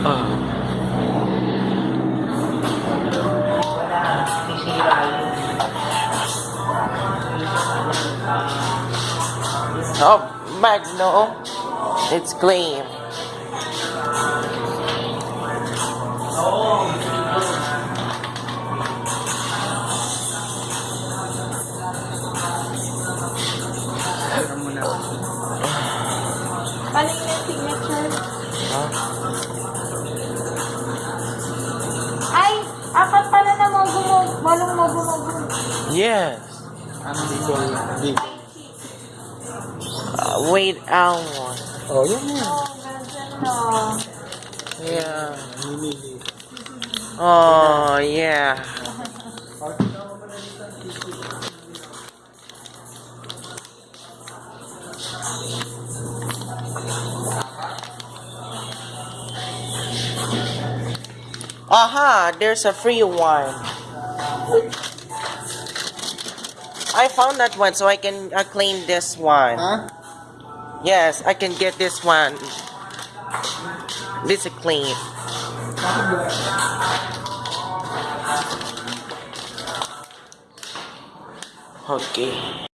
Uh. Oh, Magno, it's clean. Mogo mo. Walong mogo mogo. Yes. Ano dito? Di. Uh, wait hour. Oh. Oh. Yeah. Mimili. Oh, yeah. Aha, there's a free one. I found that one so I can uh, claim this one. Ha? Yes, I can get this one. This is clean. Okay.